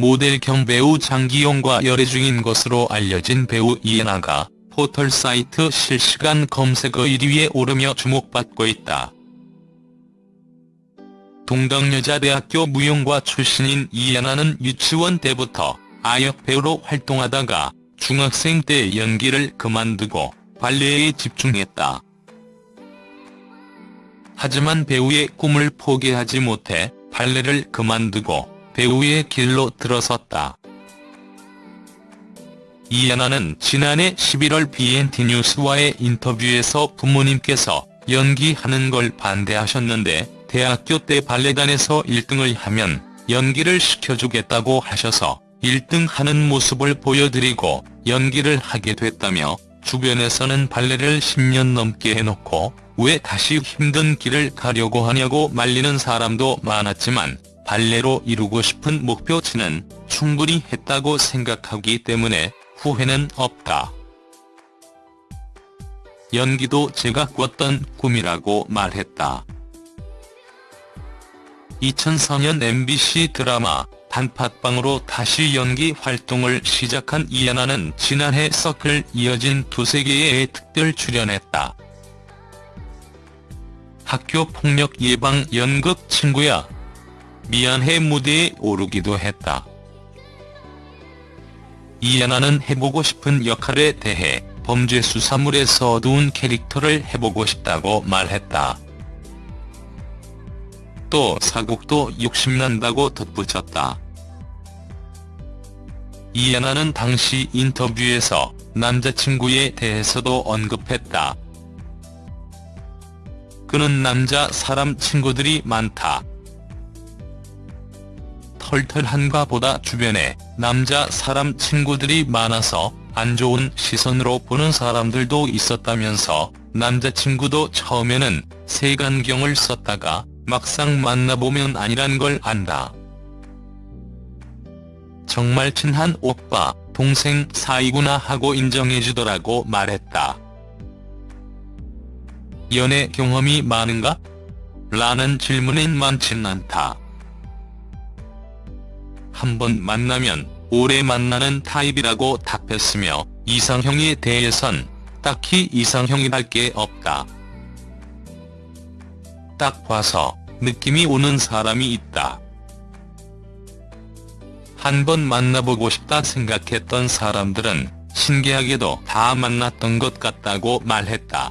모델 겸 배우 장기용과 열애 중인 것으로 알려진 배우 이예나가 포털 사이트 실시간 검색어 1위에 오르며 주목받고 있다. 동덕여자대학교 무용과 출신인 이예나는 유치원 때부터 아역 배우로 활동하다가 중학생 때 연기를 그만두고 발레에 집중했다. 하지만 배우의 꿈을 포기하지 못해 발레를 그만두고 배우의 길로 들어섰다. 이연아는 지난해 11월 BNT 뉴스와의 인터뷰에서 부모님께서 연기하는 걸 반대하셨는데 대학교 때 발레단에서 1등을 하면 연기를 시켜주겠다고 하셔서 1등 하는 모습을 보여드리고 연기를 하게 됐다며 주변에서는 발레를 10년 넘게 해놓고 왜 다시 힘든 길을 가려고 하냐고 말리는 사람도 많았지만 발레로 이루고 싶은 목표치는 충분히 했다고 생각하기 때문에 후회는 없다. 연기도 제가 꿨던 꿈이라고 말했다. 2004년 MBC 드라마 단팥빵으로 다시 연기 활동을 시작한 이연아는 지난해 서클 이어진 두세 개의 특별 출연했다. 학교 폭력 예방 연극 친구야. 미안해 무대에 오르기도 했다. 이연아는 해보고 싶은 역할에 대해 범죄 수사물에서 어두운 캐릭터를 해보고 싶다고 말했다. 또 사국도 욕심난다고 덧붙였다. 이연아는 당시 인터뷰에서 남자친구에 대해서도 언급했다. 그는 남자 사람 친구들이 많다. 털털한가 보다 주변에 남자 사람 친구들이 많아서 안 좋은 시선으로 보는 사람들도 있었다면서 남자친구도 처음에는 색안경을 썼다가 막상 만나보면 아니란 걸 안다. 정말 친한 오빠, 동생 사이구나 하고 인정해주더라고 말했다. 연애 경험이 많은가? 라는 질문엔 많진 않다. 한번 만나면 오래 만나는 타입이라고 답했으며 이상형에 대해선 딱히 이상형이랄 게 없다. 딱 봐서 느낌이 오는 사람이 있다. 한 번 만나보고 싶다 생각했던 사람들은 신기하게도 다 만났던 것 같다고 말했다.